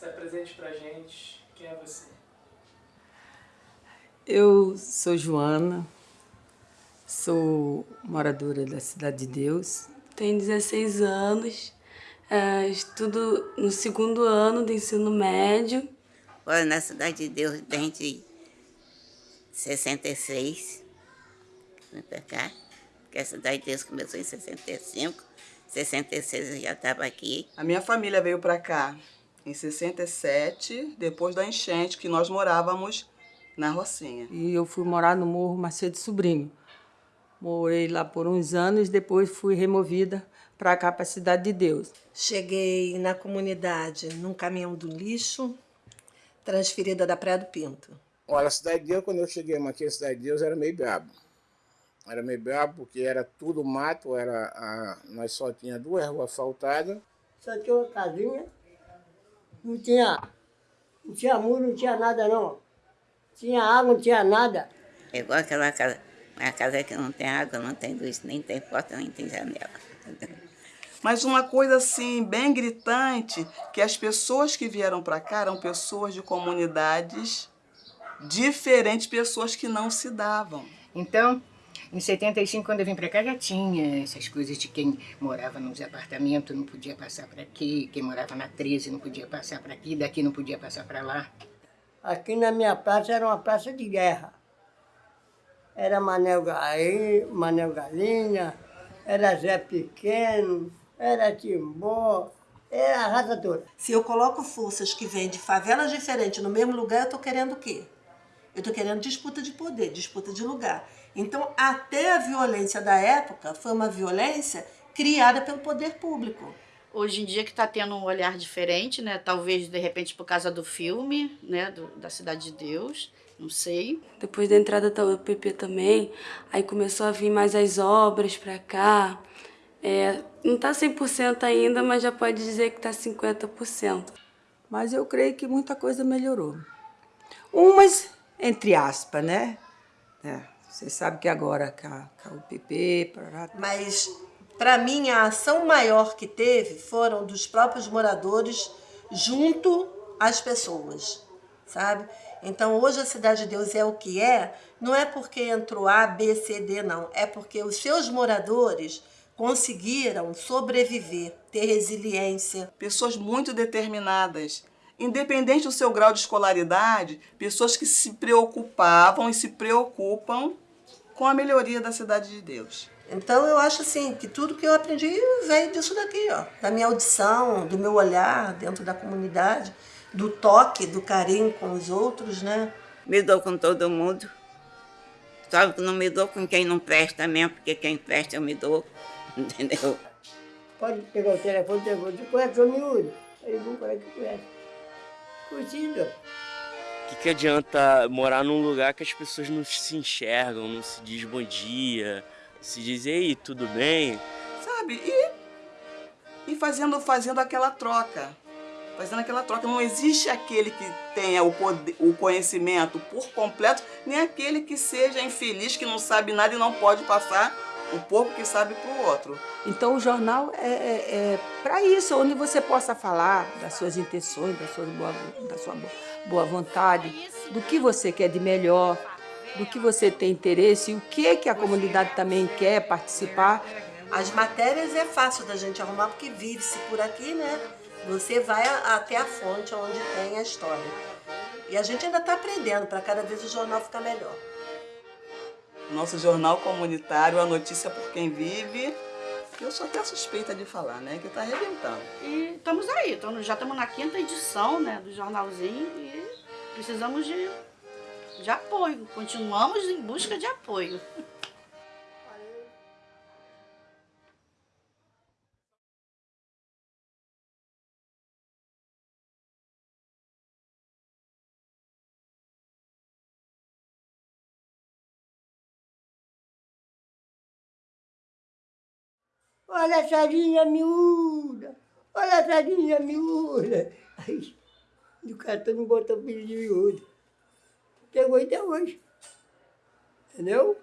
Se apresente pra gente. Quem é você? Eu sou Joana, sou moradora da Cidade de Deus. Tenho 16 anos, é, estudo no segundo ano do ensino médio. Moro na Cidade de Deus desde 66, vim pra cá, porque a Cidade de Deus começou em 65, 66 eu já estava aqui. A minha família veio para cá em 67, depois da enchente, que nós morávamos na Rocinha. E eu fui morar no Morro Macedo Sobrinho. Morei lá por uns anos, depois fui removida para cá, para a Cidade de Deus. Cheguei na comunidade num caminhão do lixo, transferida da Praia do Pinto. Olha, a Cidade de Deus, quando eu cheguei aqui, a Cidade de Deus era meio brabo. Era meio brabo porque era tudo mato, era a, nós só tinha duas ruas asfaltadas. Só tinha uma casinha, não tinha, não tinha muro, não tinha nada não. Tinha água, não tinha nada. É igual aquela casa, uma casa que não tem água, não tem luz, nem tem porta, nem tem janela. Mas uma coisa assim, bem gritante, que as pessoas que vieram para cá eram pessoas de comunidades diferentes, pessoas que não se davam. Então, em 75, quando eu vim para cá, já tinha essas coisas de quem morava nos apartamentos não podia passar para aqui, quem morava na 13 não podia passar para aqui, daqui não podia passar para lá. Aqui na minha praça era uma praça de guerra. Era Manel, Gaí, Manel Galinha, era Zé Pequeno, era Timbó, era a raça toda. Se eu coloco forças que vêm de favelas diferentes no mesmo lugar, eu estou querendo o quê? Eu estou querendo disputa de poder, disputa de lugar. Então, até a violência da época foi uma violência criada pelo poder público. Hoje em dia que está tendo um olhar diferente, né? Talvez, de repente, por causa do filme, né? Do, da Cidade de Deus, não sei. Depois da entrada da UPP também, aí começou a vir mais as obras para cá. É, não está 100% ainda, mas já pode dizer que está 50%. Mas eu creio que muita coisa melhorou. Umas, entre aspas, né? É, você sabe que agora com a UPP... Mas, para mim, a ação maior que teve foram dos próprios moradores junto às pessoas, sabe? Então, hoje a Cidade de Deus é o que é, não é porque entrou A, B, C, D, não. É porque os seus moradores conseguiram sobreviver, ter resiliência. Pessoas muito determinadas, independente do seu grau de escolaridade, pessoas que se preocupavam e se preocupam com a melhoria da Cidade de Deus. Então eu acho assim que tudo que eu aprendi veio disso daqui, ó, da minha audição, do meu olhar dentro da comunidade, do toque, do carinho com os outros, né? Me dou com todo mundo. Só que não me dou com quem não presta mesmo, porque quem presta eu me dou, entendeu? Pode pegar o telefone e perguntar, você conhece o miúdo? Aí vão falar que conhece. O que, que adianta morar num lugar que as pessoas não se enxergam, não se diz bom dia, se diz, ei, tudo bem? Sabe? E, e fazendo, fazendo aquela troca. Fazendo aquela troca. Não existe aquele que tenha o, poder, o conhecimento por completo, nem aquele que seja infeliz, que não sabe nada e não pode passar o pouco que sabe para o outro. Então o jornal é, é, é para isso, onde você possa falar das suas intenções, da sua boa, da sua boa vontade, do que você quer de melhor, do que você tem interesse e o que, que a comunidade também quer participar. As matérias é fácil da gente arrumar porque vive-se por aqui, né? Você vai até a fonte onde tem a história. E a gente ainda está aprendendo para cada vez o jornal ficar melhor. Nosso jornal comunitário, a notícia por quem vive. Eu sou até suspeita de falar, né? Que está arrebentando. E estamos aí, então já estamos na quinta edição né, do jornalzinho e precisamos de de apoio. Continuamos em busca de apoio. Olha a sardinha miúda, olha a sardinha miúda. Aí, o cartão não botou filho de miúdo pegou até hoje. Entendeu?